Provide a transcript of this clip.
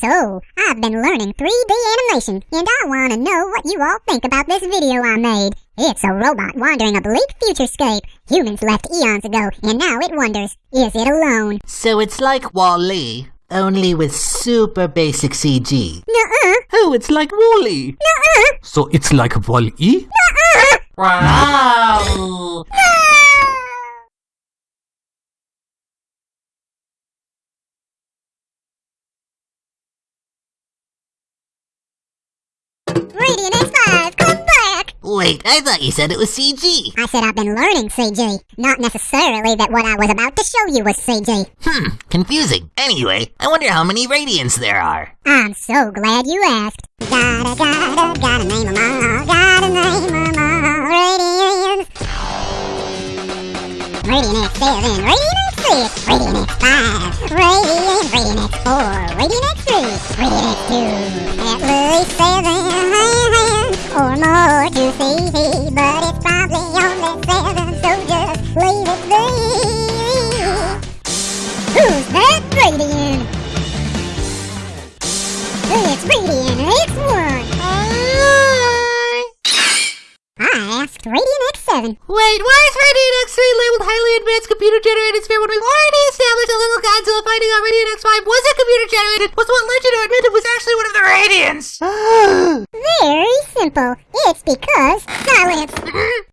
So, I've been learning 3D animation, and I want to know what you all think about this video I made. It's a robot wandering a bleak futurescape. Humans left eons ago, and now it wonders, is it alone? So it's like Wall-E, only with super basic CG. Nuh-uh, Oh, it's like Wall-E. nuh-uh, So it's like Wall-E? nuh-uh! Radiant X5, come back! Wait, I thought you said it was CG. I said I've been learning CG. Not necessarily that what I was about to show you was CG. Hmm, confusing. Anyway, I wonder how many Radiants there are. I'm so glad you asked. Gotta, gotta, gotta name them all. Gotta name them all. Radiants. Radiant X7, Radiant X6, Radiant X5, Radiant, Radiant X4, Radiant X3, Radiant X2, at least 7. Who's that Radiant? It's Radiant X1. I asked Radiant X7. Wait, why is Radiant X3 labeled highly advanced computer generated sphere when we've already established a little the finding out Radiant X5 wasn't computer generated, was what you to was actually one of the Radiants? Very simple. It's because silence.